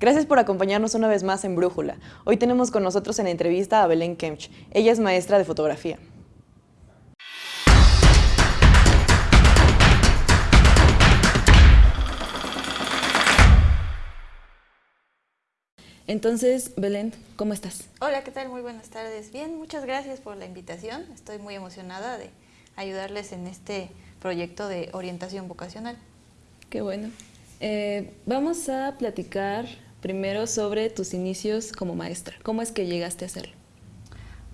Gracias por acompañarnos una vez más en Brújula. Hoy tenemos con nosotros en entrevista a Belén Kemch. Ella es maestra de fotografía. Entonces, Belén, ¿cómo estás? Hola, ¿qué tal? Muy buenas tardes. Bien, muchas gracias por la invitación. Estoy muy emocionada de ayudarles en este proyecto de orientación vocacional. Qué bueno. Eh, vamos a platicar primero sobre tus inicios como maestra. ¿Cómo es que llegaste a hacerlo?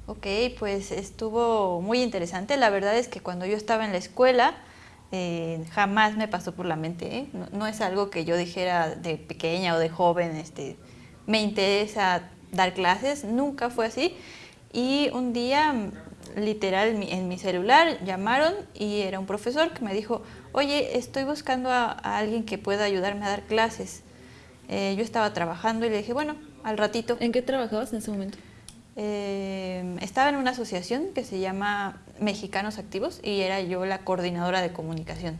Ok, pues estuvo muy interesante. La verdad es que cuando yo estaba en la escuela, eh, jamás me pasó por la mente. ¿eh? No, es algo que yo dijera de pequeña o de joven, este, me interesa dar clases, nunca fue así. Y un día, literal, en mi celular llamaron y era un profesor que me dijo, oye, estoy buscando a, alguien que pueda ayudarme a dar clases. Eh, yo estaba trabajando y le dije, bueno, al ratito. ¿En qué trabajabas en ese momento? Eh, estaba en una asociación que se llama Mexicanos Activos y era yo la coordinadora de comunicación.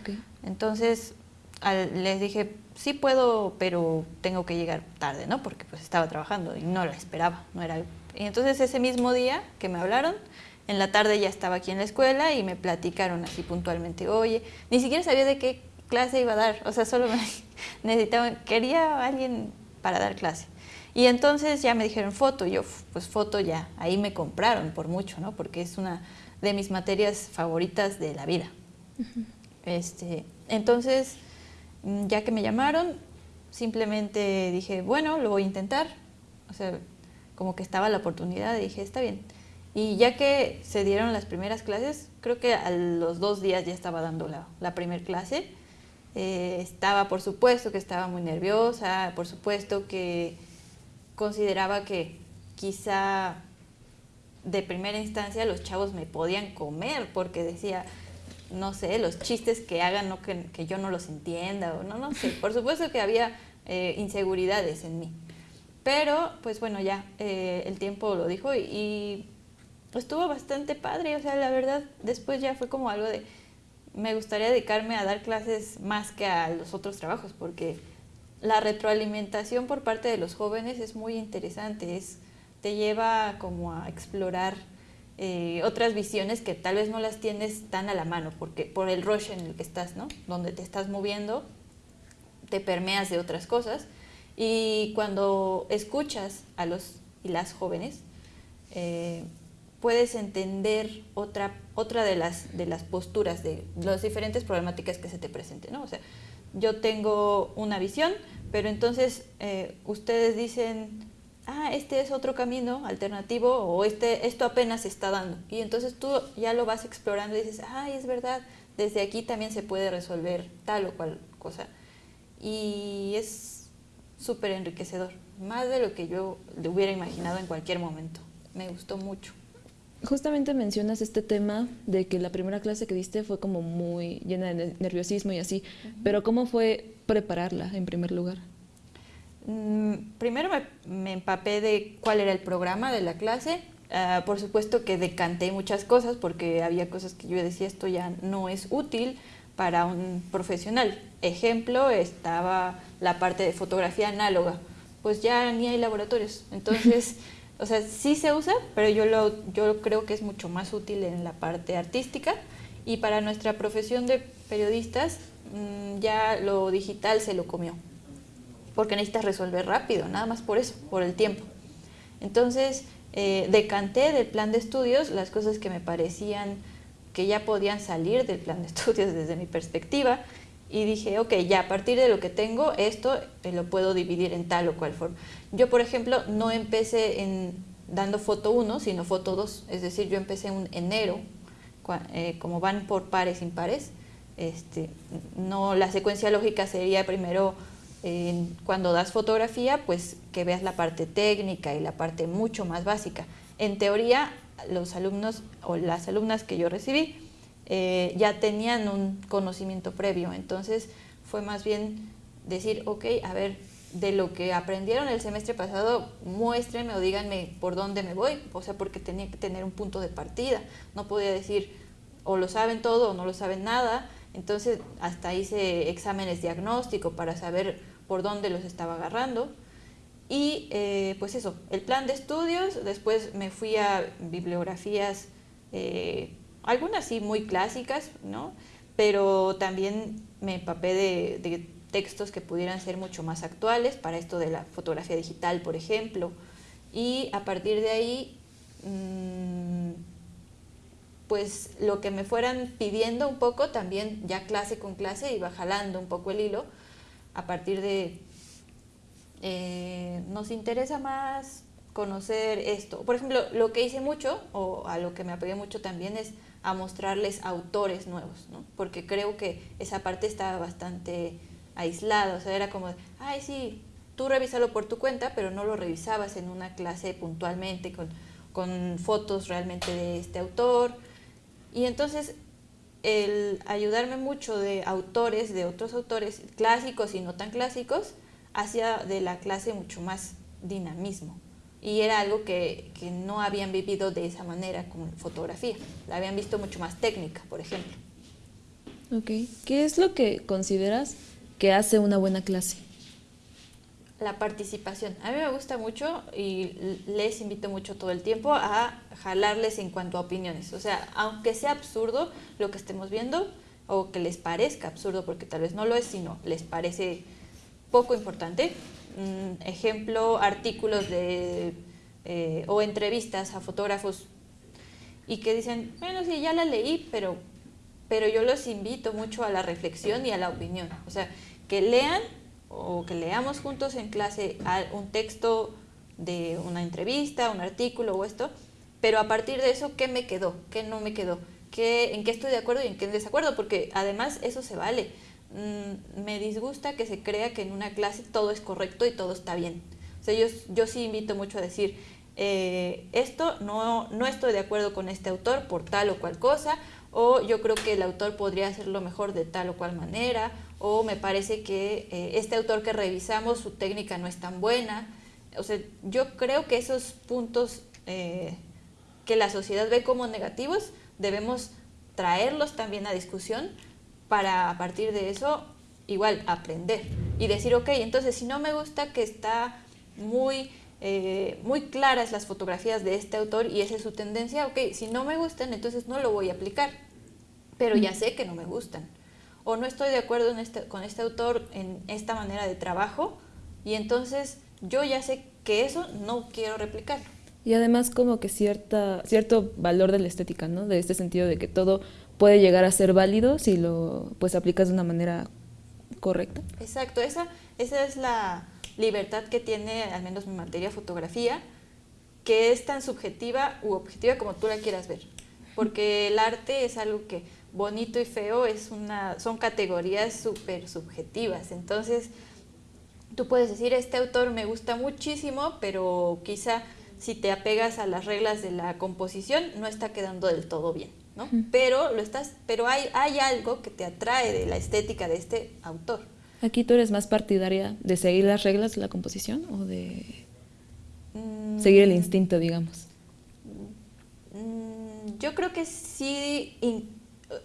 Okay. Entonces les dije, sí puedo, pero tengo que llegar tarde, ¿no? Porque pues estaba trabajando y no la esperaba, no era... Y entonces ese mismo día que me hablaron, en la tarde ya estaba aquí en la escuela y me platicaron así puntualmente, oye, ni siquiera sabía de qué clase iba a dar, o sea, solo me necesitaba, quería alguien para dar clase. Y entonces ya me dijeron foto, y yo pues foto ya, ahí me compraron por mucho, ¿no? Porque es una de mis materias favoritas de la vida. este, entonces Mm, ya que me llamaron, simplemente dije, bueno, lo voy a intentar. O sea, como que estaba la oportunidad, dije, está bien. Y ya que se dieron las primeras clases, creo que a los dos días ya estaba dando la, la primera clase. Eh, estaba, por supuesto, que estaba muy nerviosa, por supuesto que consideraba que quizá de primera instancia los chavos me podían comer, porque decía, no sé, los chistes que hagan, no que, yo no los entienda, o no, no sé. Por supuesto que había eh, inseguridades en mí. Pero, pues bueno, ya eh, el tiempo lo dijo y, estuvo bastante padre. O sea, la verdad, después ya fue como algo de, me gustaría dedicarme a dar clases más que a los otros trabajos, porque la retroalimentación por parte de los jóvenes es muy interesante, es, te lleva como a explorar eh, otras visiones que tal vez no las tienes tan a la mano, porque por el rush en el que estás, ¿no? Donde te estás moviendo, te permeas de otras cosas. Y cuando escuchas a los y las jóvenes, eh, puedes entender otra, otra de, las, de las posturas, de las diferentes problemáticas que se te presenten, ¿no? O sea, yo tengo una visión, pero entonces eh, ustedes dicen, ah, este es otro camino alternativo o este, esto apenas se está dando. Y entonces tú ya lo vas explorando y dices, ay, es verdad, desde aquí también se puede resolver tal o cual cosa. Y es súper enriquecedor, más de lo que yo le hubiera imaginado en cualquier momento. Me gustó mucho. Justamente mencionas este tema de que la primera clase que diste fue como muy llena de nerviosismo y así, pero ¿cómo fue prepararla en primer lugar? Mm, primero me, empapé de cuál era el programa de la clase. Ah, por supuesto que decanté muchas cosas porque había cosas que yo decía esto ya no es útil para un profesional. Ejemplo, estaba la parte de fotografía análoga. Pues ya ni hay laboratorios. Entonces, o sea, sí se usa, pero yo, lo, yo creo que es mucho más útil en la parte artística. Y para nuestra profesión de periodistas, mm, ya lo digital se lo comió porque necesitas resolver rápido, nada más por eso, por el tiempo. Entonces, eh, decanté del plan de estudios las cosas que me parecían que ya podían salir del plan de estudios desde mi perspectiva y dije, ok, ya a partir de lo que tengo, esto eh, lo puedo dividir en tal o cual forma. Yo, por ejemplo, no empecé en, dando foto 1, sino foto 2, es decir, yo empecé en enero, eh, como van por pares impares, este, no, la secuencia lógica sería primero cuando das fotografía, pues que veas la parte técnica y la parte mucho más básica. En teoría, los alumnos o las alumnas que yo recibí eh, ya tenían un conocimiento previo, entonces fue más bien decir, ok, a ver, de lo que aprendieron el semestre pasado, muéstrenme o díganme por dónde me voy, o sea, porque tenía que tener un punto de partida, no podía decir o lo saben todo o no lo saben nada, entonces hasta hice exámenes diagnóstico para saber por dónde los estaba agarrando. Y eh, pues eso, el plan de estudios, después me fui a bibliografías, eh, algunas sí muy clásicas, ¿no? pero también me empapé de, textos que pudieran ser mucho más actuales para esto de la fotografía digital, por ejemplo. Y a partir de ahí, mm, pues lo que me fueran pidiendo un poco, también ya clase con clase iba jalando un poco el hilo a partir de eh, nos interesa más conocer esto. Por ejemplo, lo que hice mucho, o a lo que me apegué mucho también, es a mostrarles autores nuevos, ¿no? porque creo que esa parte estaba bastante aislada, o sea, era como, ay, sí, tú revísalo por tu cuenta, pero no lo revisabas en una clase puntualmente, con, con fotos realmente de este autor. Y entonces el ayudarme mucho de autores, de otros autores clásicos y no tan clásicos, hacía de la clase mucho más dinamismo. Y era algo que, que no habían vivido de esa manera con fotografía. La habían visto mucho más técnica, por ejemplo. Ok. ¿Qué es lo que consideras que hace una buena clase? La participación. A mí me gusta mucho y les invito mucho todo el tiempo a jalarles en cuanto a opiniones. O sea, aunque sea absurdo lo que estemos viendo o que les parezca absurdo, porque tal vez no lo es, sino les parece poco importante. Mm, ejemplo, artículos de, eh, o entrevistas a fotógrafos y que dicen, bueno, sí, ya la leí, pero, pero yo los invito mucho a la reflexión y a la opinión. O sea, que lean o que leamos juntos en clase un texto de una entrevista, un artículo o esto, pero a partir de eso, ¿qué me quedó? ¿Qué no me quedó? ¿Qué, ¿En qué estoy de acuerdo y en qué en desacuerdo? Porque además eso se vale. Mm, me disgusta que se crea que en una clase todo es correcto y todo está bien. O sea, yo, yo sí invito mucho a decir, eh, esto no, no estoy de acuerdo con este autor por tal o cual cosa, o yo creo que el autor podría hacerlo mejor de tal o cual manera, o me parece que eh, este autor que revisamos, su técnica no es tan buena. O sea, yo creo que esos puntos eh, que la sociedad ve como negativos, debemos traerlos también a discusión para a partir de eso igual aprender y decir, ok, entonces si no me gusta que está muy, eh, muy claras las fotografías de este autor y esa es su tendencia, ok, si no me gustan, entonces no lo voy a aplicar, pero ya sé que no me gustan. O no estoy de acuerdo en este, con este autor en esta manera de trabajo y entonces yo ya sé que eso no quiero replicarlo. Y además como que cierta, cierto valor de la estética, ¿no? De este sentido de que todo puede llegar a ser válido si lo pues aplicas de una manera correcta. Exacto, esa, esa es la libertad que tiene al menos mi materia fotografía, que es tan subjetiva u objetiva como tú la quieras ver. Porque el arte es algo que bonito y feo es una, son categorías súper subjetivas. Entonces, tú puedes decir, este autor me gusta muchísimo, pero quizá si te apegas a las reglas de la composición, no está quedando del todo bien. ¿No? Pero lo estás, pero hay, hay algo que te atrae de la estética de este autor. Aquí tú eres más partidaria de seguir las reglas de la composición o de mm. seguir el instinto, digamos. Mm, yo creo que sí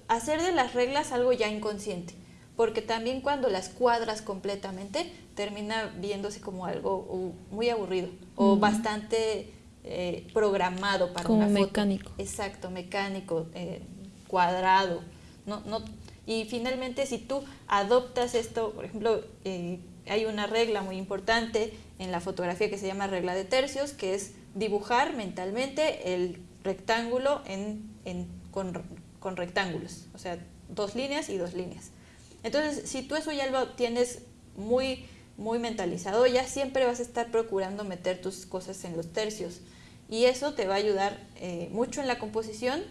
hacer de las reglas algo ya inconsciente, porque también cuando las cuadras completamente termina viéndose como algo muy aburrido o bastante eh, programado para Como mecánico. Exacto, mecánico, eh, cuadrado. No, no, y finalmente si tú adoptas esto, por ejemplo, eh, hay una regla muy importante en la fotografía que se llama regla de tercios, que es dibujar mentalmente el rectángulo en, en, con, con rectángulos, o sea, dos líneas y dos líneas. Entonces, si tú eso ya lo tienes muy muy mentalizado, ya siempre vas a estar procurando meter tus cosas en los tercios. Y eso te va a ayudar eh, mucho en la composición.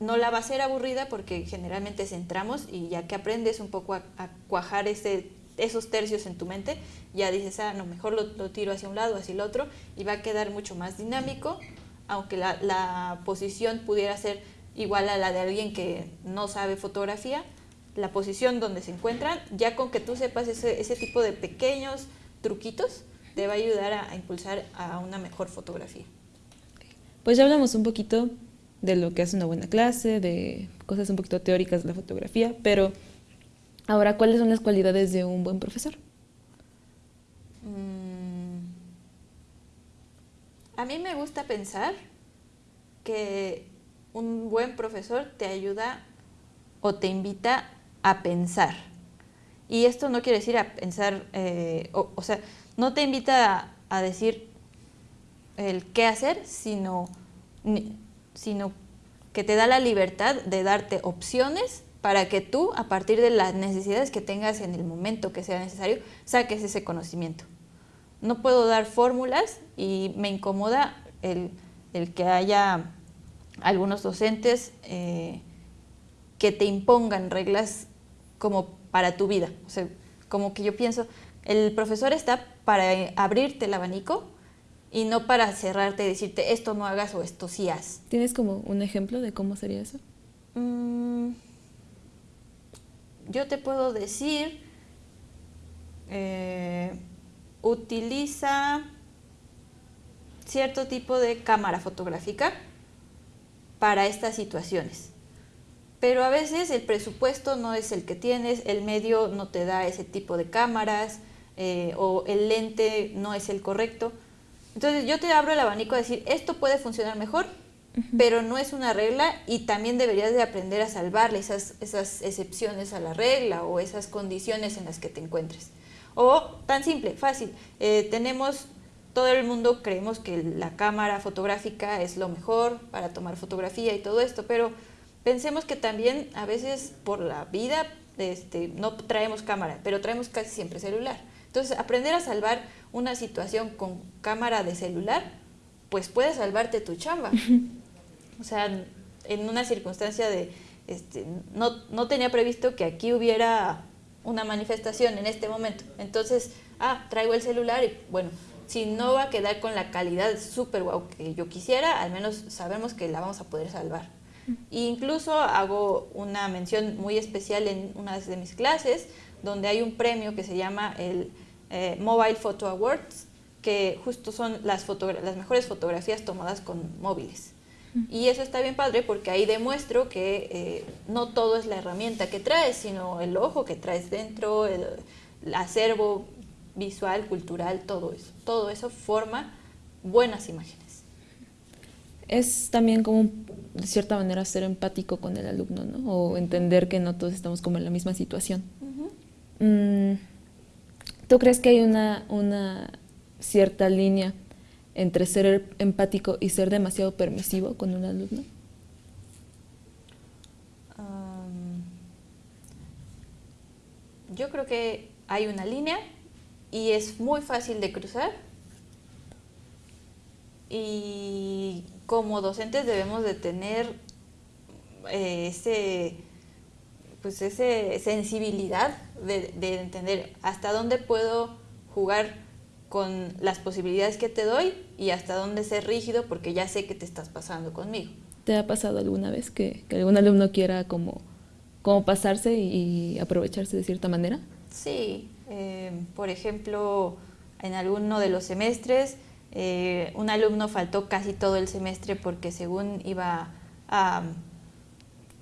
No la va a ser aburrida porque generalmente centramos y ya que aprendes un poco a, cuajar ese, esos tercios en tu mente, ya dices, ah, no, mejor lo, tiro hacia un lado, hacia el otro, y va a quedar mucho más dinámico, aunque la, la posición pudiera ser igual a la de alguien que no sabe fotografía, la posición donde se encuentran, ya con que tú sepas ese, ese tipo de pequeños truquitos, te va a ayudar a, impulsar a una mejor fotografía. Pues ya hablamos un poquito de lo que es una buena clase, de cosas un poquito teóricas de la fotografía, pero ahora, ¿cuáles son las cualidades de un buen profesor? Mm. A mí me gusta pensar que un buen profesor te ayuda o te invita a pensar. Y esto no quiere decir a pensar, eh, o, sea, no te invita a, decir el qué hacer, sino, sino que te da la libertad de darte opciones para que tú, a partir de las necesidades que tengas en el momento que sea necesario, saques ese conocimiento. No puedo dar fórmulas y me incomoda el, que haya algunos docentes eh, que te impongan reglas como para tu vida. O sea, como que yo pienso, el profesor está para abrirte el abanico y no para cerrarte y decirte esto no hagas o esto sí haz. ¿Tienes como un ejemplo de cómo sería eso? Mm, yo te puedo decir, eh, utiliza cierto tipo de cámara fotográfica para estas situaciones. Pero a veces el presupuesto no es el que tienes, el medio no te da ese tipo de cámaras eh, o el lente no es el correcto. Entonces yo te abro el abanico a decir, esto puede funcionar mejor, pero no es una regla y también deberías de aprender a salvarle esas, esas excepciones a la regla o esas condiciones en las que te encuentres. O tan simple, fácil, eh, tenemos, todo el mundo creemos que la cámara fotográfica es lo mejor para tomar fotografía y todo esto, pero pensemos que también a veces por la vida este, no traemos cámara, pero traemos casi siempre celular. Entonces, aprender a salvar una situación con cámara de celular, pues puede salvarte tu chamba. O sea, en una circunstancia de, este, no, no tenía previsto que aquí hubiera una manifestación en este momento. Entonces, ah, traigo el celular y bueno, si no va a quedar con la calidad súper guau que yo quisiera, al menos sabemos que la vamos a poder salvar. E incluso hago una mención muy especial en una de mis clases, donde hay un premio que se llama el eh, Mobile Photo Awards, que justo son las, las mejores fotografías tomadas con móviles. Y eso está bien padre porque ahí demuestro que eh, no todo es la herramienta que traes, sino el ojo que traes dentro, el, acervo visual, cultural, todo eso. Todo eso forma buenas imágenes. Es también como, de cierta manera, ser empático con el alumno, ¿no? O entender que no todos estamos como en la misma situación. ¿Tú crees que hay una, una cierta línea entre ser empático y ser demasiado permisivo con un alumno? yo creo que hay una línea y es muy fácil de cruzar y como docentes debemos de tener eh, ese pues ese sensibilidad de, entender hasta dónde puedo jugar con las posibilidades que te doy y hasta dónde ser rígido porque ya sé que te estás pasando conmigo. ¿Te ha pasado alguna vez que, algún alumno quiera como, como pasarse y, aprovecharse de cierta manera? Sí, eh, por ejemplo, en alguno de los semestres, eh, un alumno faltó casi todo el semestre porque según iba a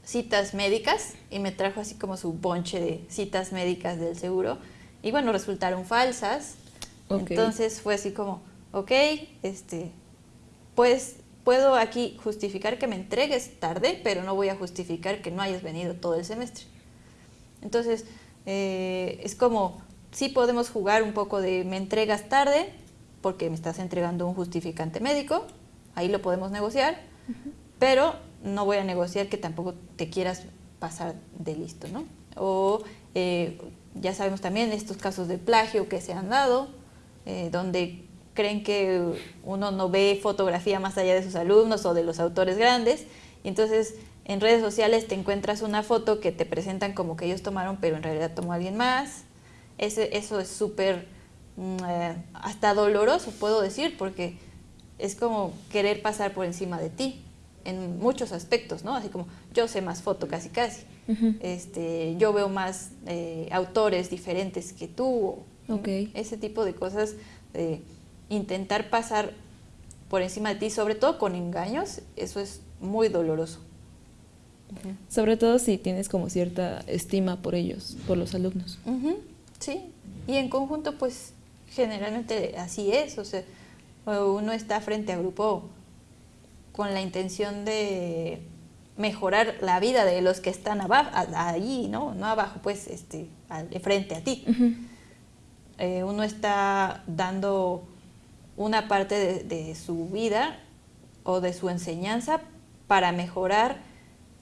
citas médicas y me trajo así como su bonche de citas médicas del seguro y bueno, resultaron falsas. Entonces fue así como, ok, este, pues puedo aquí justificar que me entregues tarde, pero no voy a justificar que no hayas venido todo el semestre. Entonces, eh, es como, sí podemos jugar un poco de me entregas tarde, porque me estás entregando un justificante médico, ahí lo podemos negociar, pero no voy a negociar que tampoco te quieras pasar de listo, ¿no? O eh, ya sabemos también estos casos de plagio que se han dado, eh, donde creen que uno no ve fotografía más allá de sus alumnos o de los autores grandes, y entonces en redes sociales te encuentras una foto que te presentan como que ellos tomaron, pero en realidad tomó alguien más. Ese, eso es súper, eh, hasta doloroso, puedo decir, porque es como querer pasar por encima de ti en muchos aspectos, ¿no? Así como yo sé más foto casi casi, este, yo veo más eh, autores diferentes que tú, ese tipo de cosas, de intentar pasar por encima de ti, sobre todo con engaños, eso es muy doloroso. Sobre todo si tienes como cierta estima por ellos, por los alumnos. Sí, y en conjunto pues generalmente así es, o sea, uno está frente a grupo con la intención de mejorar la vida de los que están abajo, allí, ¿no? No abajo, pues, este, frente a ti. Eh, uno está dando una parte de, su vida o de su enseñanza para mejorar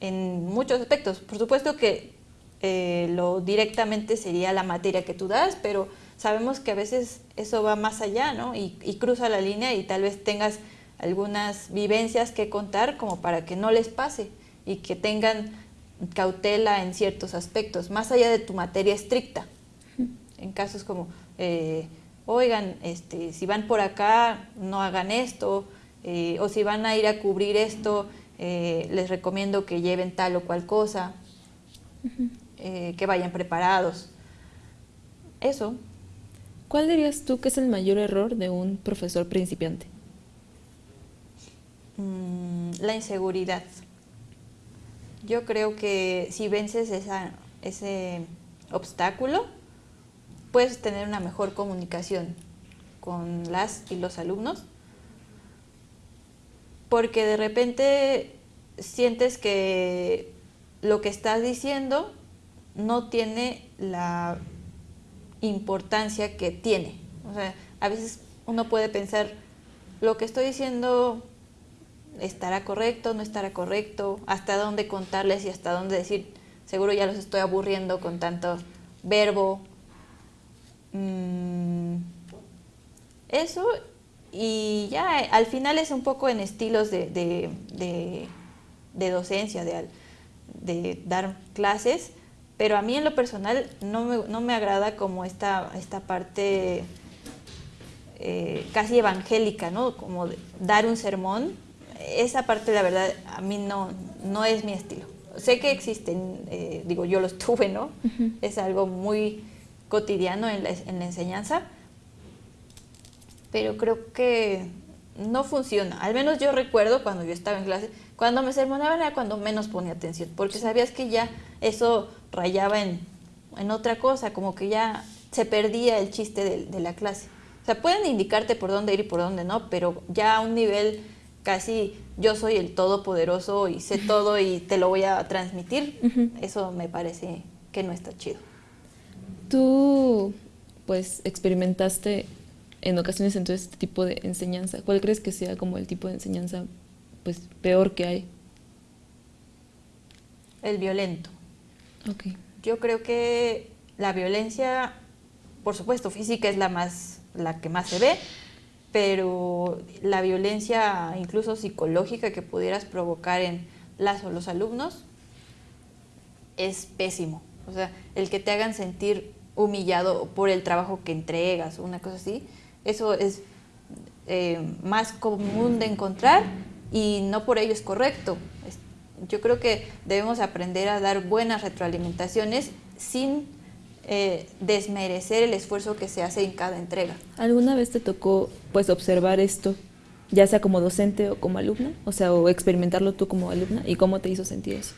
en muchos aspectos. Por supuesto que eh, lo directamente sería la materia que tú das, pero sabemos que a veces eso va más allá, ¿no? Y, y, cruza la línea y tal vez tengas algunas vivencias que contar como para que no les pase y que tengan cautela en ciertos aspectos, más allá de tu materia estricta. En casos como, eh, oigan, este, si van por acá, no hagan esto, eh, o si van a ir a cubrir esto, eh, les recomiendo que lleven tal o cual cosa, que vayan preparados. Eso. ¿Cuál dirías tú que es el mayor error de un profesor principiante? Mm, la inseguridad. Yo creo que si vences ese obstáculo, puedes tener una mejor comunicación con las y los alumnos, porque de repente sientes que lo que estás diciendo no tiene la importancia que tiene. O sea, a veces uno puede pensar, lo que estoy diciendo estará correcto, no estará correcto, hasta dónde contarles y hasta dónde decir, seguro ya los estoy aburriendo con tanto verbo. Mm, eso, y ya al final es un poco en estilos de, de, docencia, de, dar clases, pero a mí en lo personal no me, no me agrada como esta, esta parte eh, casi evangélica, ¿no? Como dar un sermón esa parte, la verdad, a mí no, no es mi estilo. Sé que existen, eh, digo, yo los tuve, ¿no? Es algo muy cotidiano en la, en la enseñanza, pero creo que no funciona. Al menos yo recuerdo cuando yo estaba en clase, cuando me sermonaban era cuando menos ponía atención, porque sabías que ya eso rayaba en, en otra cosa, como que ya se perdía el chiste de, de, la clase. O sea, pueden indicarte por dónde ir y por dónde no, pero ya a un nivel casi yo soy el todopoderoso y sé todo y te lo voy a transmitir, eso me parece que no está chido. Tú, pues, experimentaste en ocasiones en todo este tipo de enseñanza. ¿Cuál crees que sea como el tipo de enseñanza, pues, peor que hay? El violento. Ok. Yo creo que la violencia, por supuesto, física es la más, la que más se ve, pero la violencia incluso psicológica que pudieras provocar en las o los alumnos es pésimo. O sea, el que te hagan sentir humillado por el trabajo que entregas o una cosa así, eso es eh, más común de encontrar y no por ello es correcto. Yo creo que debemos aprender a dar buenas retroalimentaciones sin eh, desmerecer el esfuerzo que se hace en cada entrega. ¿Alguna vez te tocó pues observar esto, ya sea como docente o como alumna? O sea, o experimentarlo tú como alumna y cómo te hizo sentir eso?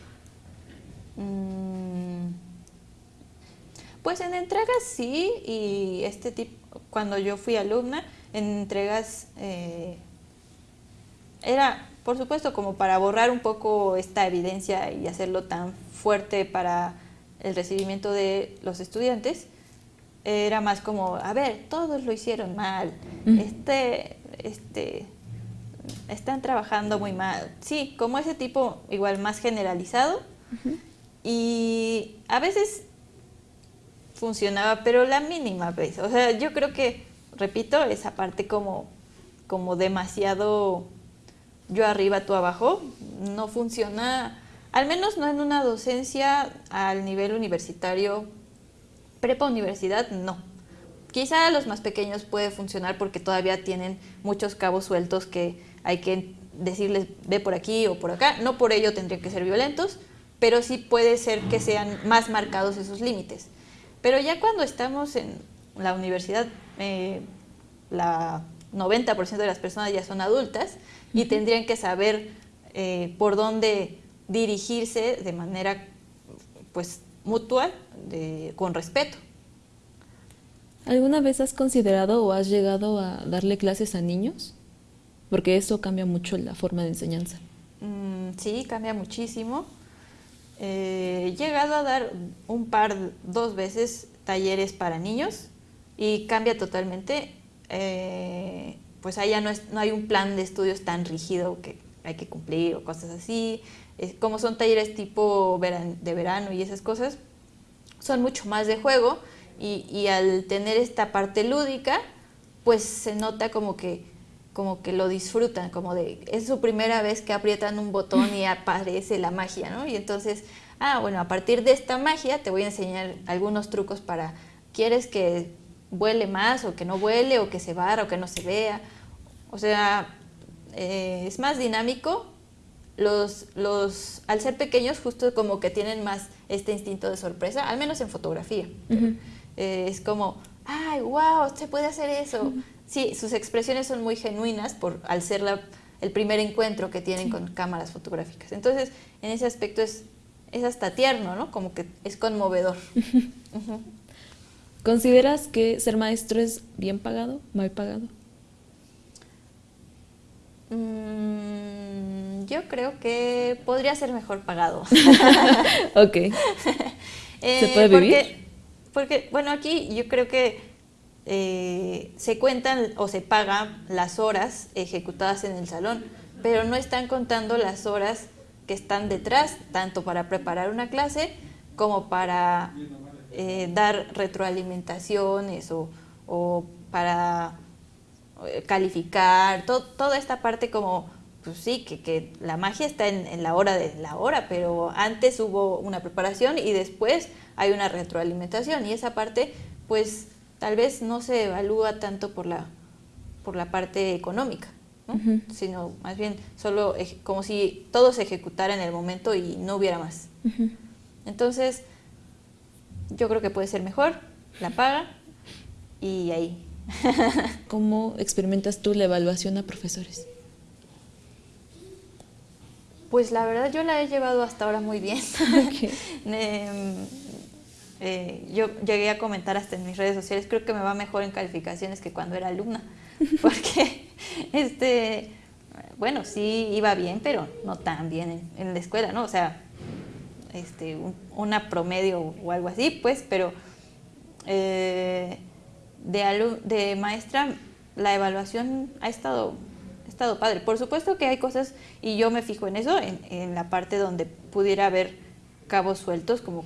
Mm, pues en entregas sí, y este tipo, cuando yo fui alumna, en entregas eh, era, por supuesto, como para borrar un poco esta evidencia y hacerlo tan fuerte para el recibimiento de los estudiantes, era más como, a ver, todos lo hicieron mal, este, este, están trabajando muy mal. Sí, como ese tipo igual más generalizado. Y a veces funcionaba, pero la mínima vez. O sea, yo creo que, repito, esa parte como, como demasiado yo arriba, tú abajo, no funciona al menos no en una docencia al nivel universitario, prepa universidad, no. Quizá a los más pequeños puede funcionar porque todavía tienen muchos cabos sueltos que hay que decirles ve por aquí o por acá. No por ello tendrían que ser violentos, pero sí puede ser que sean más marcados esos límites. Pero ya cuando estamos en la universidad, eh, la 90% de las personas ya son adultas y tendrían que saber eh, por dónde dirigirse de manera pues mutua, con respeto. ¿Alguna vez has considerado o has llegado a darle clases a niños? Porque eso cambia mucho la forma de enseñanza. Mm, sí, cambia muchísimo. Eh, he llegado a dar un par, dos veces talleres para niños y cambia totalmente. Eh, pues allá no, no hay un plan de estudios tan rígido que hay que cumplir o cosas así. como son talleres tipo de verano y esas cosas, son mucho más de juego y, al tener esta parte lúdica, pues se nota como que, como que lo disfrutan, como de, es su primera vez que aprietan un botón y aparece la magia, ¿no? Y entonces, ah, bueno, a partir de esta magia te voy a enseñar algunos trucos para, ¿quieres que vuele más o que no vuele o que se barra o que no se vea? O sea, eh, es más dinámico. Los, los, al ser pequeños justo como que tienen más este instinto de sorpresa, al menos en fotografía. Eh, es como, ay, wow, se puede hacer eso. Sí, sus expresiones son muy genuinas por, al ser la, el primer encuentro que tienen con cámaras fotográficas. Entonces, en ese aspecto es, es hasta tierno, ¿no? Como que es conmovedor. ¿Consideras que ser maestro es bien pagado, mal pagado? Mm, yo creo que podría ser mejor pagado. ok. ¿Se puede vivir? Porque, porque, bueno, aquí yo creo que eh, se cuentan o se pagan las horas ejecutadas en el salón, pero no están contando las horas que están detrás, tanto para preparar una clase como para eh, dar retroalimentaciones o, o para eh, calificar, toda esta parte como, pues sí, que, que la magia está en, en, la hora de la hora, pero antes hubo una preparación y después hay una retroalimentación y esa parte pues tal vez no se evalúa tanto por la, por la parte económica, sino más bien solo como si todo se ejecutara en el momento y no hubiera más. Entonces, yo creo que puede ser mejor, la paga y ahí ¿Cómo experimentas tú la evaluación a profesores? Pues la verdad yo la he llevado hasta ahora muy bien. Em, eh, yo llegué a comentar hasta en mis redes sociales, creo que me va mejor en calificaciones que cuando era alumna, porque este, bueno, sí iba bien, pero no tan bien en, la escuela, ¿no? O sea, este, una promedio o algo así, pues, pero eh, de, de maestra, la evaluación ha estado, estado padre. Por supuesto que hay cosas, y yo me fijo en eso, en, la parte donde pudiera haber cabos sueltos, como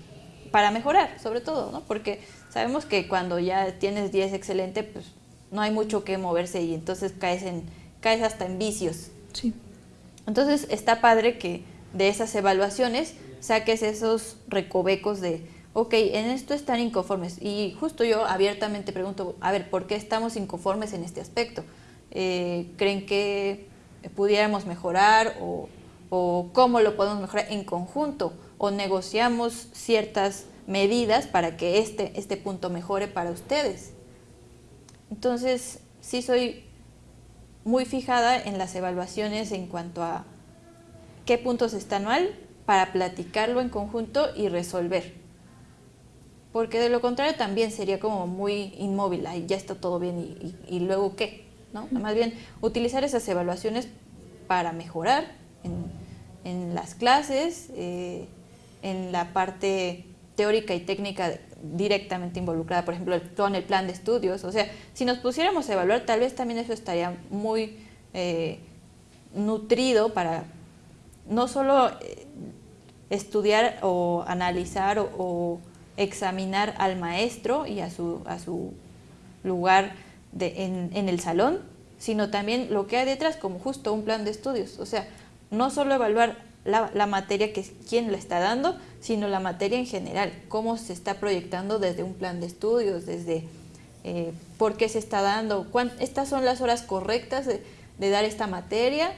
para mejorar, sobre todo, ¿no? Porque sabemos que cuando ya tienes 10 excelente, pues no hay mucho que moverse y entonces caes, en, caes hasta en vicios. Sí. Entonces está padre que de esas evaluaciones saques esos recovecos de ok, en esto están inconformes. Y justo yo abiertamente pregunto, a ver, ¿por qué estamos inconformes en este aspecto? Eh, ¿Creen que pudiéramos mejorar o, cómo lo podemos mejorar en conjunto? ¿O negociamos ciertas medidas para que este, este punto mejore para ustedes? Entonces, sí soy muy fijada en las evaluaciones en cuanto a qué puntos están mal para platicarlo en conjunto y resolver porque de lo contrario también sería como muy inmóvil, ahí ya está todo bien y, luego qué, ¿no? Más bien utilizar esas evaluaciones para mejorar en, las clases, eh, en la parte teórica y técnica directamente involucrada, por ejemplo, con el plan de estudios. O sea, si nos pusiéramos a evaluar, tal vez también eso estaría muy eh, nutrido para no solo eh, estudiar o analizar o examinar al maestro y a su, a su lugar de, en, el salón, sino también lo que hay detrás como justo un plan de estudios. O sea, no solo evaluar la, materia que quién la está dando, sino la materia en general, cómo se está proyectando desde un plan de estudios, desde eh, por qué se está dando, estas son las horas correctas de, de dar esta materia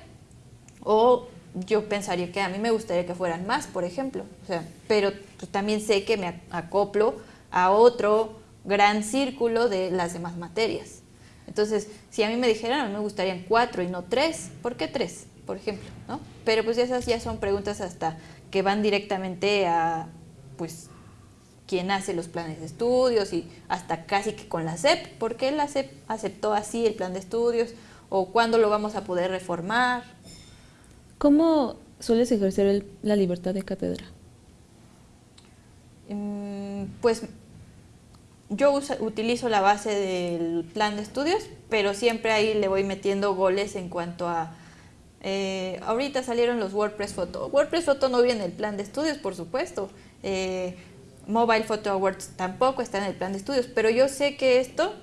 o yo pensaría que a mí me gustaría que fueran más, por ejemplo, o sea, pero pues, también sé que me acoplo a otro gran círculo de las demás materias. Entonces, si a mí me dijeran, me gustarían cuatro y no tres, ¿por qué tres, por ejemplo? ¿no? Pero pues esas ya son preguntas hasta que van directamente a, pues, quien hace los planes de estudios y hasta casi que con la SEP, ¿por qué la SEP aceptó así el plan de estudios? ¿O cuándo lo vamos a poder reformar? ¿Cómo sueles ejercer la libertad de cátedra? Mm, pues yo utilizo la base del plan de estudios, pero siempre ahí le voy metiendo goles en cuanto a... Eh, ahorita salieron los WordPress Photo. WordPress Photo no viene en el plan de estudios, por supuesto. Eh, Mobile Photo Awards tampoco está en el plan de estudios, pero yo sé que esto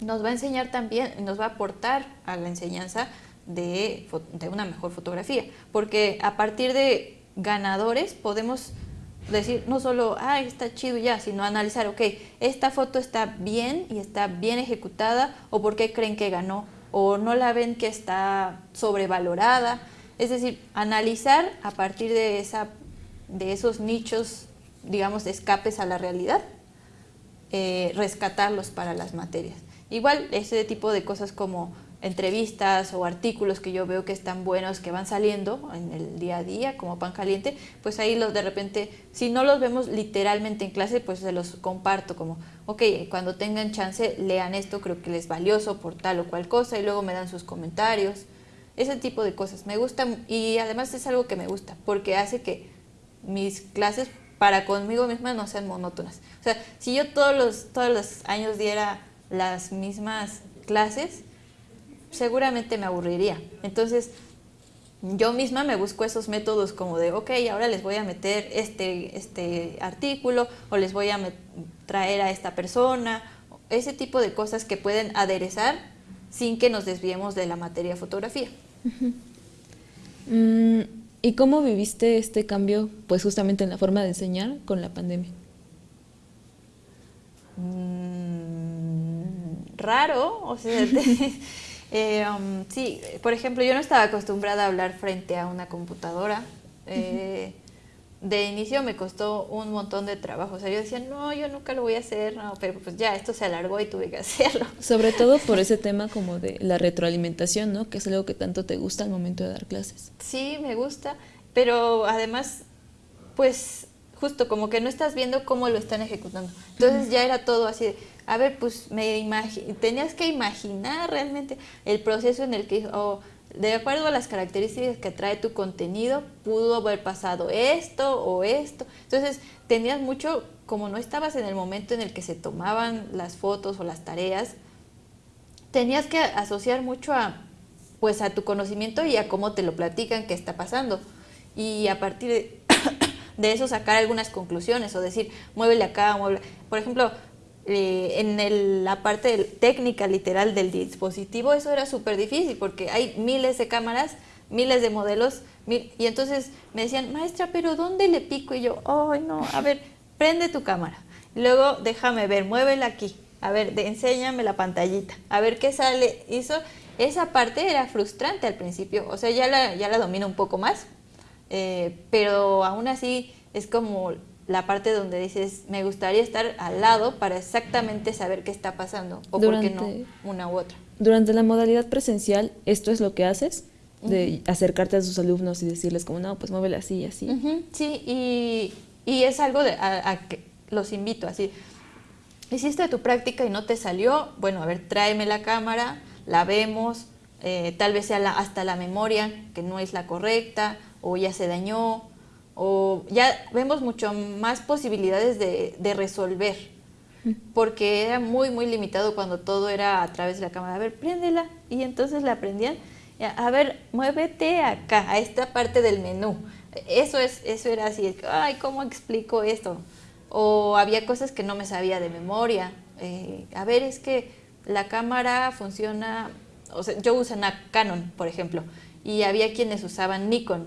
nos va a enseñar también, nos va a aportar a la enseñanza de, una mejor fotografía, porque a partir de ganadores podemos decir no solo, ah, está chido ya, sino analizar, ok, esta foto está bien y está bien ejecutada, o por qué creen que ganó, o no la ven que está sobrevalorada. Es decir, analizar a partir de, esa, de esos nichos, digamos, de escapes a la realidad, eh, rescatarlos para las materias. Igual, ese tipo de cosas como entrevistas o artículos que yo veo que están buenos, que van saliendo en el día a día como pan caliente, pues ahí los de repente, si no los vemos literalmente en clase, pues se los comparto como, ok, cuando tengan chance, lean esto, creo que les es valioso por tal o cual cosa y luego me dan sus comentarios. Ese tipo de cosas me gustan y además es algo que me gusta porque hace que mis clases para conmigo misma no sean monótonas. O sea, si yo todos los, todos los años diera las mismas clases, seguramente me aburriría. Entonces, yo misma me busco esos métodos como de, ok, ahora les voy a meter este, este artículo o les voy a traer a esta persona, ese tipo de cosas que pueden aderezar sin que nos desviemos de la materia fotografía. Mm, ¿Y cómo viviste este cambio, pues justamente en la forma de enseñar con la pandemia? Mm, raro, o sea, Eh, um, sí, por ejemplo, yo no estaba acostumbrada a hablar frente a una computadora. Eh, de inicio me costó un montón de trabajo. O sea, yo decía, no, yo nunca lo voy a hacer, no, pero pues ya, esto se alargó y tuve que hacerlo. Sobre todo por ese tema como de la retroalimentación, ¿no? Que es algo que tanto te gusta al momento de dar clases. Sí, me gusta, pero además, pues justo como que no estás viendo cómo lo están ejecutando. Entonces ya era todo así de, a ver, pues me tenías que imaginar realmente el proceso en el que, o de acuerdo a las características que trae tu contenido, pudo haber pasado esto o esto. Entonces tenías mucho, como no estabas en el momento en el que se tomaban las fotos o las tareas, tenías que asociar mucho a, pues a tu conocimiento y a cómo te lo platican que está pasando. Y a partir de, de eso sacar algunas conclusiones o decir, muévele acá, muévele. Por ejemplo, eh, en la parte técnica literal del dispositivo, eso era súper difícil porque hay miles de cámaras, miles de modelos, y entonces me decían, maestra, pero ¿dónde le pico? Y yo, ay no, a ver, prende tu cámara. Luego déjame ver, muévela aquí. A ver, de, enséñame la pantallita. A ver qué sale. Hizo, esa parte era frustrante al principio. O sea, ya la, ya la domino un poco más. Eh, pero aún así es como la parte donde dices, me gustaría estar al lado para exactamente saber qué está pasando, o por qué no una u otra. Durante la modalidad presencial, ¿esto es lo que haces? De acercarte a sus alumnos y decirles como, no, pues muévele así y así. Sí, y, y, es algo de, a, que los invito así. Hiciste tu práctica y no te salió, bueno, a ver, tráeme la cámara, la vemos, eh, tal vez sea la, hasta la memoria, que no es la correcta, o ya se dañó, o ya vemos mucho más posibilidades de, resolver, porque era muy, muy limitado cuando todo era a través de la cámara. A ver, préndela. Y entonces la prendían. A ver, muévete acá, a esta parte del menú. Eso, es, eso era así, ay, ¿cómo explico esto? O había cosas que no me sabía de memoria. Eh, a ver, es que la cámara funciona, o sea, yo uso una Canon, por ejemplo, y había quienes usaban Nikon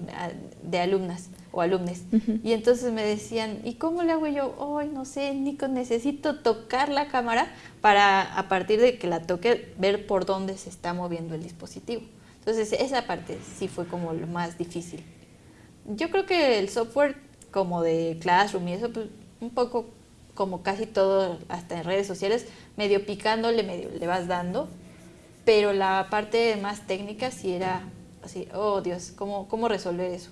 de alumnas o alumnos. Y entonces me decían, ¿y cómo le hago yo? Hoy no sé, Nico, necesito tocar la cámara para a partir de que la toque ver por dónde se está moviendo el dispositivo. Entonces esa parte sí fue como lo más difícil. Yo creo que el software como de Classroom y eso, pues un poco como casi todo, hasta en redes sociales, medio picándole, medio le vas dando, pero la parte más técnica sí era así, oh Dios, ¿cómo, cómo resolver eso?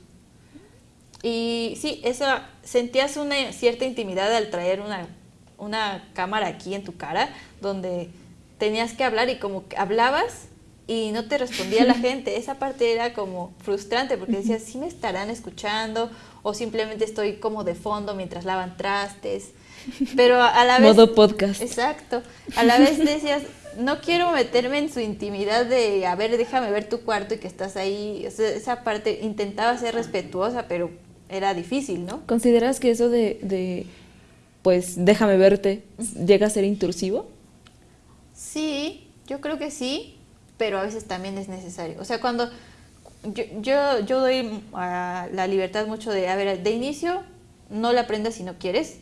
Y sí, eso, sentías una cierta intimidad al traer una, una cámara aquí en tu cara, donde tenías que hablar y como que hablabas y no te respondía la gente. Esa parte era como frustrante porque decías, sí me estarán escuchando o simplemente estoy como de fondo mientras lavan trastes. Pero a la vez... Modo podcast. Exacto. A la vez decías, no quiero meterme en su intimidad de, a ver, déjame ver tu cuarto y que estás ahí. esa parte intentaba ser respetuosa, pero era difícil, ¿no? ¿Consideras que eso de, de pues, déjame verte, llega a ser intrusivo? Sí, yo creo que sí, pero a veces también es necesario. O sea, cuando yo, yo, yo doy la libertad mucho de, a ver, de inicio no la aprendas si no quieres,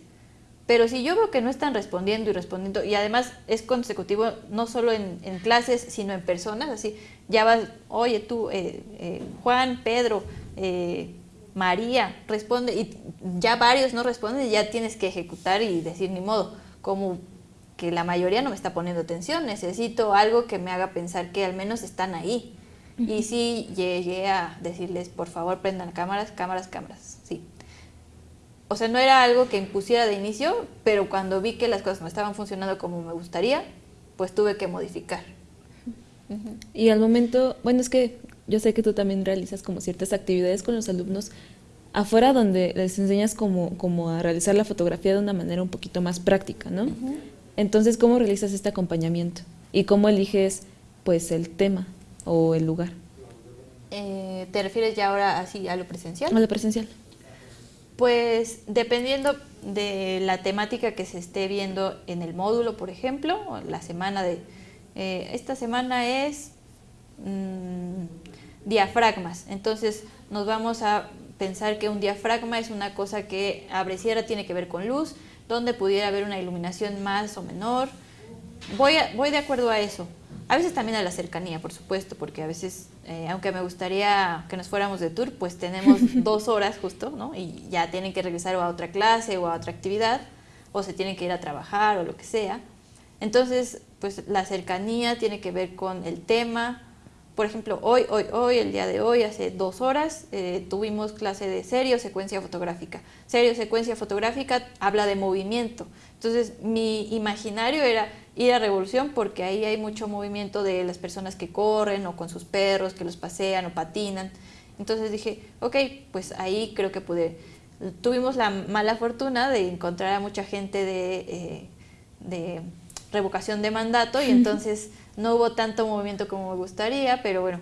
pero si yo veo que no están respondiendo y respondiendo, y además es consecutivo no solo en, clases, sino en personas, así, ya vas, oye tú, eh, eh, Juan, Pedro, eh, María, responde, y ya varios no responden, y ya tienes que ejecutar y decir ni modo, como que la mayoría no me está poniendo atención, necesito algo que me haga pensar que al menos están ahí. Y sí llegué a decirles, por favor, prendan cámaras, cámaras, cámaras. O sea, no era algo que impusiera de inicio, pero cuando vi que las cosas no estaban funcionando como me gustaría, pues tuve que modificar. Y al momento, bueno, es que yo sé que tú también realizas como ciertas actividades con los alumnos afuera donde les enseñas como, como a realizar la fotografía de una manera un poquito más práctica, ¿no? Entonces, ¿cómo realizas este acompañamiento? ¿Y cómo eliges pues el tema o el lugar? Eh, ¿Te refieres ya ahora así a lo presencial? A lo presencial. Pues dependiendo de la temática que se esté viendo en el módulo, por ejemplo, la semana de... Eh, esta semana es mm, diafragmas, entonces nos vamos a pensar que un diafragma es una cosa que abre cierra, tiene que ver con luz, donde pudiera haber una iluminación más o menor. Voy, voy de acuerdo a eso. A veces también a la cercanía, por supuesto, porque a veces, eh, aunque me gustaría que nos fuéramos de tour, pues tenemos dos horas justo, ¿no? Y ya tienen que regresar a otra clase o a otra actividad, o se tienen que ir a trabajar o lo que sea. Entonces, pues la cercanía tiene que ver con el tema, por ejemplo, hoy, hoy, hoy, el día de hoy, hace dos horas, eh, tuvimos clase de serio secuencia fotográfica. Serio secuencia fotográfica habla de movimiento. Entonces, mi imaginario era ir a Revolución porque ahí hay mucho movimiento de las personas que corren o con sus perros, que los pasean o patinan. Entonces dije, ok, pues ahí creo que pude. Tuvimos la mala fortuna de encontrar a mucha gente de, eh, de revocación de mandato y entonces no hubo tanto movimiento como me gustaría, pero bueno,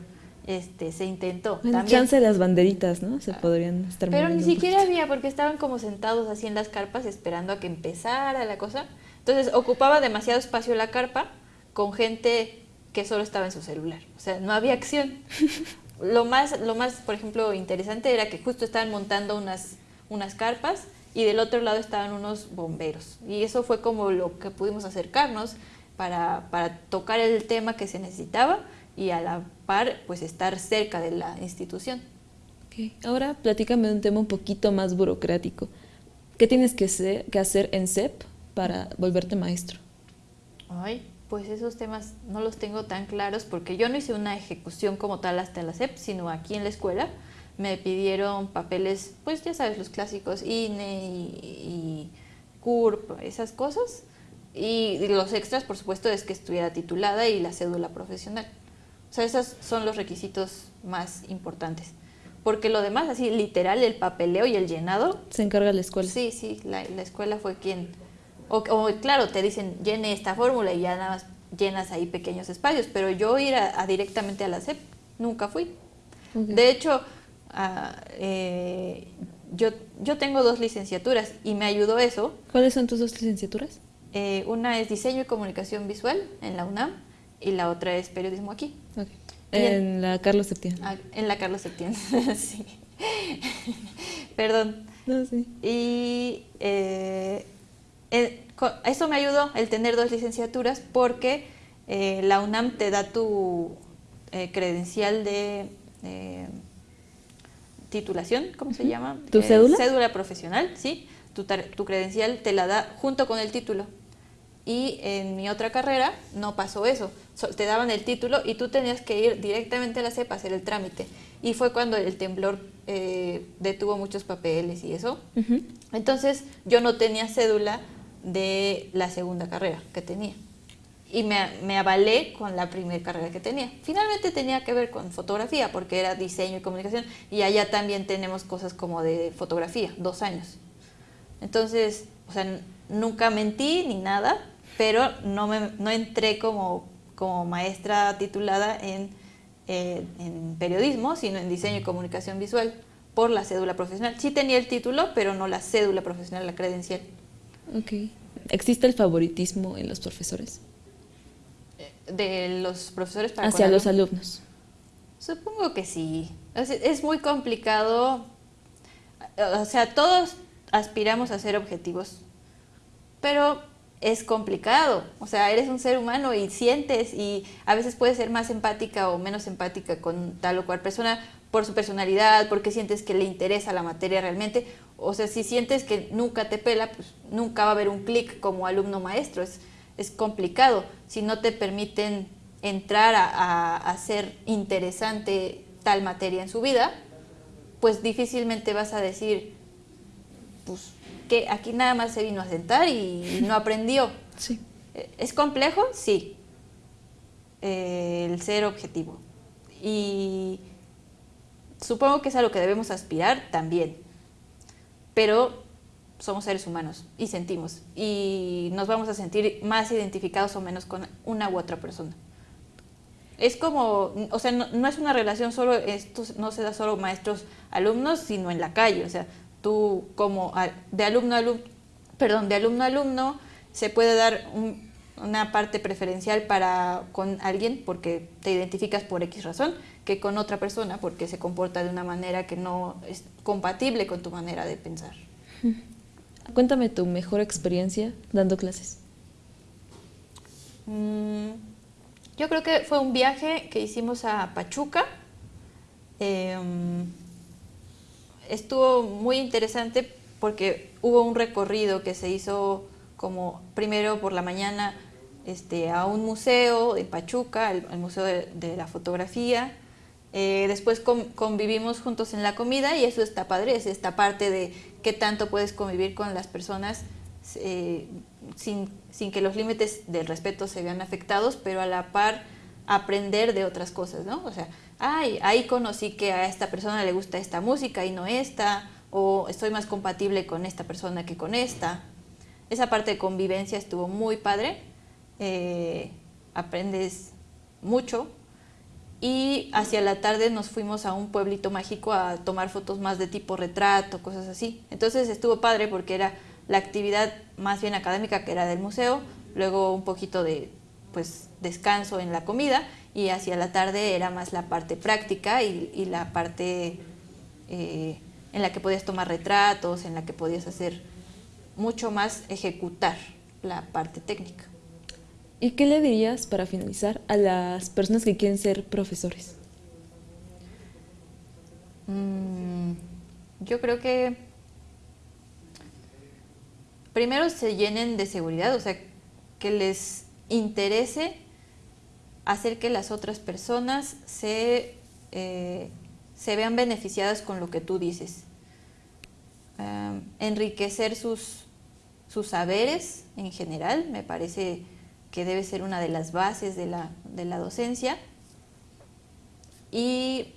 este, se intentó. Bueno, chance de las banderitas, ¿no? Se podrían estar Pero ni siquiera había, porque estaban como sentados así en las carpas esperando a que empezara la cosa. Entonces ocupaba demasiado espacio la carpa con gente que solo estaba en su celular. O sea, no había acción. lo más, lo más, por ejemplo, interesante era que justo estaban montando unas, unas carpas y del otro lado estaban unos bomberos. Y eso fue como lo que pudimos acercarnos para, para tocar el tema que se necesitaba y a la par pues estar cerca de la institución. Okay. Ahora platícame de un tema un poquito más burocrático. ¿Qué tienes que, que hacer en CEP para volverte maestro? Ay, pues esos temas no los tengo tan claros porque yo no hice una ejecución como tal hasta la CEP, sino aquí en la escuela me pidieron papeles, pues ya sabes, los clásicos, INE y, y CURP, esas cosas. Y los extras, por supuesto, es que estuviera titulada y la cédula profesional. O sea, esos son los requisitos más importantes. Porque lo demás, así literal, el papeleo y el llenado... Se encarga la escuela. Sí, sí, la, escuela fue quien... O, claro, te dicen, llene esta fórmula y ya nada más llenas ahí pequeños espacios, pero yo ir a, directamente a la SEP nunca fui. De hecho, ah, eh, yo, yo tengo dos licenciaturas y me ayudó eso. ¿Cuáles son tus dos licenciaturas? Eh, una es diseño y comunicación visual en la UNAM y la otra es periodismo aquí. En, la Carlos Septién. Ah, en la Carlos Septién, sí. Perdón. No, sí. Y eh, eh, eso me ayudó el tener dos licenciaturas porque la UNAM te da tu credencial de titulación, ¿cómo se llama? ¿Tu cédula? Cédula profesional, sí. Tu, tu credencial te la da junto con el título. Y en mi otra carrera no pasó eso. te daban el título y tú tenías que ir directamente a la CEP a hacer el trámite. Y fue cuando el temblor eh, detuvo muchos papeles y eso. Entonces yo no tenía cédula de la segunda carrera que tenía. Y me, avalé con la primera carrera que tenía. Finalmente tenía que ver con fotografía, porque era diseño y comunicación, y allá también tenemos cosas como de fotografía, dos años. Entonces, o sea, nunca mentí ni nada, pero no, me, no entré como, como maestra titulada en, eh, en periodismo, sino en diseño y comunicación visual por la cédula profesional. Sí tenía el título, pero no la cédula profesional, la credencial. Ok. ¿Existe el favoritismo en los profesores? De los profesores para Hacia los alumnos. Supongo que sí. Es muy complicado. O sea, todos aspiramos a ser objetivos, pero es complicado. O sea, eres un ser humano y sientes y a veces puedes ser más empática o menos empática con tal o cual persona por su personalidad, porque sientes que le interesa la materia realmente. O sea, si sientes que nunca te pela, pues nunca va a haber un clic como alumno maestro. Es, es complicado. Si no te permiten entrar a, hacer interesante tal materia en su vida, pues difícilmente vas a decir, pues que aquí nada más se vino a sentar y no aprendió. Sí. ¿Es complejo? Sí. Eh, el ser objetivo. Y supongo que es a lo que debemos aspirar también. Pero somos seres humanos y sentimos. Y nos vamos a sentir más identificados o menos con una u otra persona. Es como, o sea, no, es una relación solo, esto no se da solo maestros-alumnos, sino en la calle. O sea, tú como de alumno a alumno, perdón, de alumno alumno se puede dar una parte preferencial para con alguien porque te identificas por X razón que con otra persona porque se comporta de una manera que no es compatible con tu manera de pensar. Cuéntame tu mejor experiencia dando clases. Mm, yo creo que fue un viaje que hicimos a Pachuca. Em, estuvo muy interesante porque hubo un recorrido que se hizo como primero por la mañana este, a un museo de Pachuca, el, Museo de, la Fotografía. Eh, después convivimos juntos en la comida y eso está padre, es esta parte de qué tanto puedes convivir con las personas eh, sin, sin, que los límites del respeto se vean afectados, pero a la par aprender de otras cosas, ¿no? O sea, ay, ahí conocí que a esta persona le gusta esta música y no esta, o estoy más compatible con esta persona que con esta. Esa parte de convivencia estuvo muy padre, eh, aprendes mucho y hacia la tarde nos fuimos a un pueblito mágico a tomar fotos más de tipo retrato, cosas así. Entonces estuvo padre porque era la actividad más bien académica que era del museo, luego un poquito de pues descanso en la comida y hacia la tarde era más la parte práctica y, la parte eh, en la que podías tomar retratos, en la que podías hacer mucho más ejecutar la parte técnica. ¿Y qué le dirías para finalizar a las personas que quieren ser profesores? Mm, yo creo que primero se llenen de seguridad, o sea, que les interese hacer que las otras personas se, eh, se vean beneficiadas con lo que tú dices. enriquecer sus, sus saberes en general, me parece que debe ser una de las bases de la, de la docencia. Y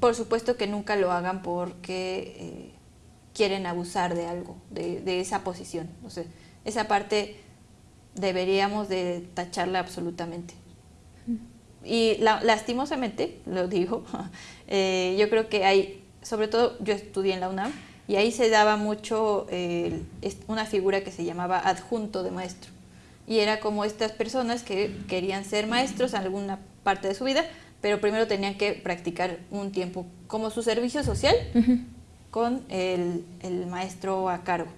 por supuesto que nunca lo hagan porque eh, quieren abusar de algo, de, esa posición. O sea, esa parte deberíamos de tacharla absolutamente. Y lastimosamente, lo digo, eh, yo creo que hay, sobre todo yo estudié en la UNAM, y ahí se daba mucho eh, una figura que se llamaba adjunto de maestro y era como estas personas que querían ser maestros en alguna parte de su vida, pero primero tenían que practicar un tiempo como su servicio social con el, maestro a cargo.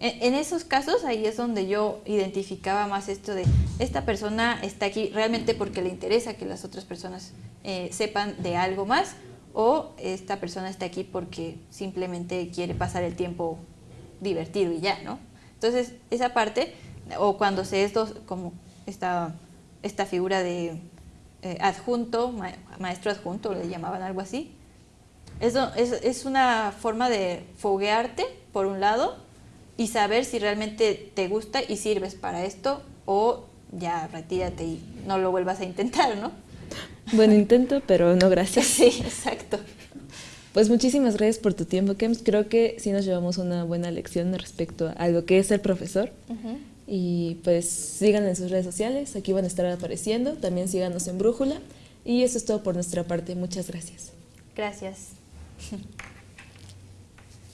En, esos casos ahí es donde yo identificaba más esto de esta persona está aquí realmente porque le interesa que las otras personas eh, sepan de algo más o esta persona está aquí porque simplemente quiere pasar el tiempo divertido y ya, ¿no? Entonces esa parte o cuando se es como esta, esta figura de eh, adjunto, maestro adjunto, le llamaban algo así, Eso es, es una forma de foguearte, por un lado, y saber si realmente te gusta y sirves para esto o ya retírate y no lo vuelvas a intentar, ¿no? Buen intento, pero no gracias. Sí, exacto. Pues muchísimas gracias por tu tiempo, Kems. Creo que sí nos llevamos una buena lección respecto a lo que es ser profesor. Y pues sigan en sus redes sociales, aquí van a estar apareciendo, también síganos en Brújula. Y eso es todo por nuestra parte, muchas gracias. Gracias.